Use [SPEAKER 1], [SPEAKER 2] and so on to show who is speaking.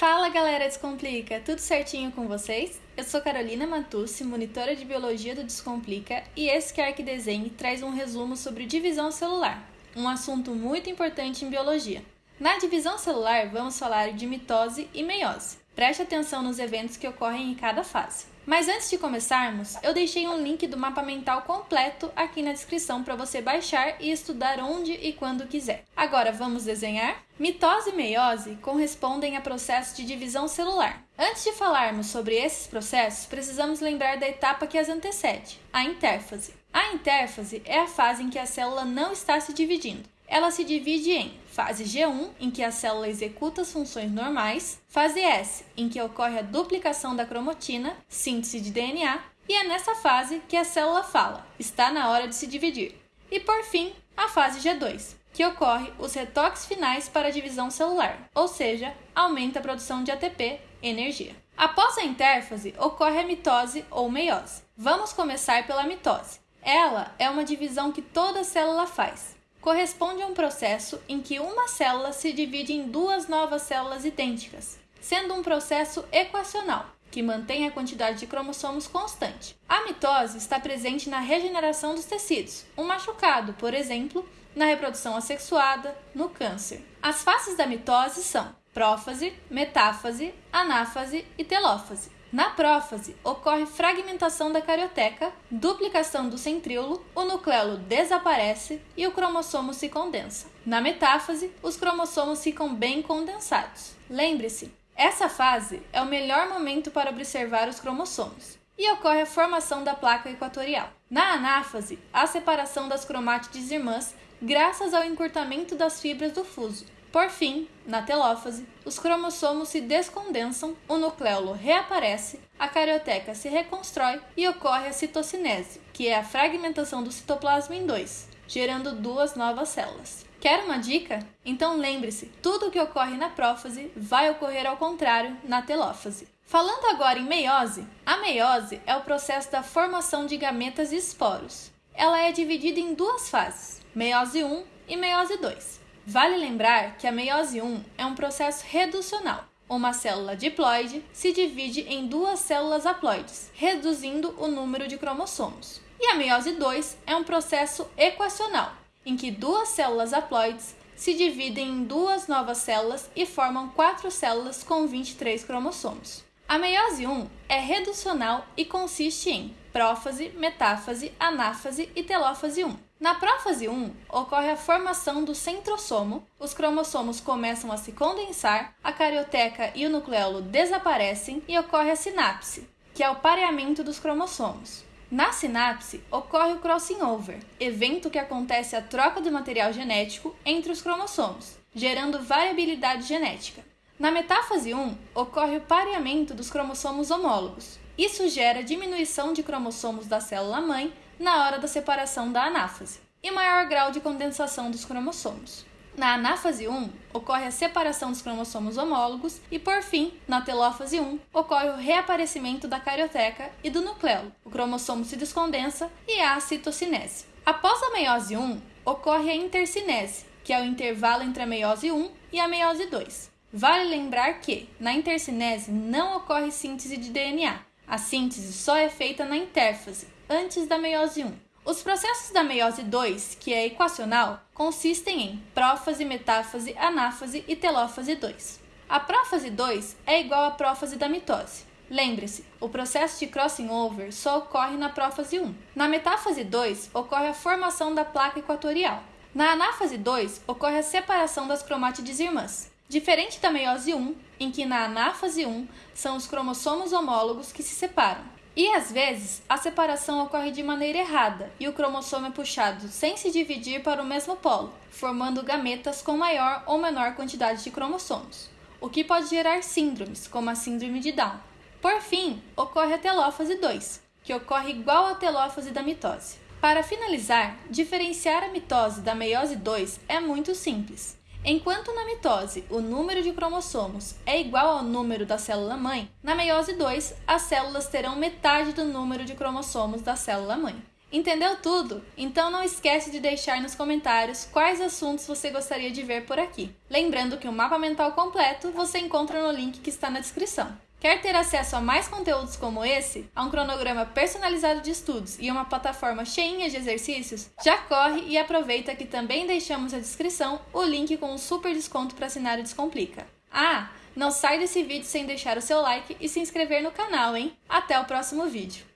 [SPEAKER 1] Fala galera Descomplica, tudo certinho com vocês? Eu sou Carolina Matucci, monitora de biologia do Descomplica, e esse QARC Desenho traz um resumo sobre divisão celular, um assunto muito importante em biologia. Na divisão celular, vamos falar de mitose e meiose. Preste atenção nos eventos que ocorrem em cada fase. Mas antes de começarmos, eu deixei um link do mapa mental completo aqui na descrição para você baixar e estudar onde e quando quiser. Agora vamos desenhar? Mitose e meiose correspondem a processos de divisão celular. Antes de falarmos sobre esses processos, precisamos lembrar da etapa que as antecede, a intérfase. A intérfase é a fase em que a célula não está se dividindo ela se divide em fase G1, em que a célula executa as funções normais, fase S, em que ocorre a duplicação da cromatina, síntese de DNA, e é nessa fase que a célula fala: está na hora de se dividir. E por fim, a fase G2, que ocorre os retoques finais para a divisão celular, ou seja, aumenta a produção de ATP, energia. Após a intérfase, ocorre a mitose ou meiose. Vamos começar pela mitose. Ela é uma divisão que toda célula faz, corresponde a um processo em que uma célula se divide em duas novas células idênticas, sendo um processo equacional, que mantém a quantidade de cromossomos constante. A mitose está presente na regeneração dos tecidos, um machucado, por exemplo, na reprodução assexuada, no câncer. As fases da mitose são prófase, metáfase, anáfase e telófase. Na prófase, ocorre fragmentação da carioteca, duplicação do centríolo, o nucleolo desaparece e o cromossomo se condensa. Na metáfase, os cromossomos ficam bem condensados. Lembre-se, essa fase é o melhor momento para observar os cromossomos e ocorre a formação da placa equatorial. Na anáfase, a separação das cromátides irmãs graças ao encurtamento das fibras do fuso, por fim, na telófase, os cromossomos se descondensam, o nucleolo reaparece, a carioteca se reconstrói e ocorre a citocinese, que é a fragmentação do citoplasma em dois, gerando duas novas células. Quer uma dica? Então lembre-se, tudo o que ocorre na prófase vai ocorrer ao contrário na telófase. Falando agora em meiose, a meiose é o processo da formação de gametas e esporos. Ela é dividida em duas fases, meiose 1 e meiose 2. Vale lembrar que a meiose 1 é um processo reducional. Uma célula diploide se divide em duas células haploides, reduzindo o número de cromossomos. E a meiose 2 é um processo equacional, em que duas células haploides se dividem em duas novas células e formam quatro células com 23 cromossomos. A meiose 1 é reducional e consiste em prófase, metáfase, anáfase e telófase 1. Na prófase 1, ocorre a formação do centrosomo, os cromossomos começam a se condensar, a carioteca e o nucleolo desaparecem e ocorre a sinapse, que é o pareamento dos cromossomos. Na sinapse, ocorre o crossing over, evento que acontece a troca do material genético entre os cromossomos, gerando variabilidade genética. Na metáfase 1, ocorre o pareamento dos cromossomos homólogos. Isso gera diminuição de cromossomos da célula-mãe na hora da separação da anáfase, e maior grau de condensação dos cromossomos. Na anáfase 1, ocorre a separação dos cromossomos homólogos e, por fim, na telófase 1, ocorre o reaparecimento da carioteca e do nucleolo. O cromossomo se descondensa e há a citocinese. Após a meiose 1, ocorre a intercinese, que é o intervalo entre a meiose 1 e a meiose 2. Vale lembrar que, na intercinese, não ocorre síntese de DNA. A síntese só é feita na intérfase, antes da meiose 1. Os processos da meiose 2, que é equacional, consistem em prófase, metáfase, anáfase e telófase 2. A prófase 2 é igual à prófase da mitose. Lembre-se, o processo de crossing over só ocorre na prófase 1. Na metáfase 2, ocorre a formação da placa equatorial. Na anáfase 2, ocorre a separação das cromátides irmãs. Diferente da meiose 1, em que na anáfase 1 são os cromossomos homólogos que se separam. E às vezes a separação ocorre de maneira errada e o cromossomo é puxado sem se dividir para o mesmo polo, formando gametas com maior ou menor quantidade de cromossomos, o que pode gerar síndromes, como a síndrome de Down. Por fim, ocorre a telófase 2, que ocorre igual à telófase da mitose. Para finalizar, diferenciar a mitose da meiose 2 é muito simples. Enquanto na mitose o número de cromossomos é igual ao número da célula-mãe, na meiose 2 as células terão metade do número de cromossomos da célula-mãe. Entendeu tudo? Então não esquece de deixar nos comentários quais assuntos você gostaria de ver por aqui. Lembrando que o mapa mental completo você encontra no link que está na descrição. Quer ter acesso a mais conteúdos como esse, a um cronograma personalizado de estudos e uma plataforma cheinha de exercícios? Já corre e aproveita que também deixamos na descrição o link com um super desconto para assinar o Descomplica. Ah, não sai desse vídeo sem deixar o seu like e se inscrever no canal, hein? Até o próximo vídeo!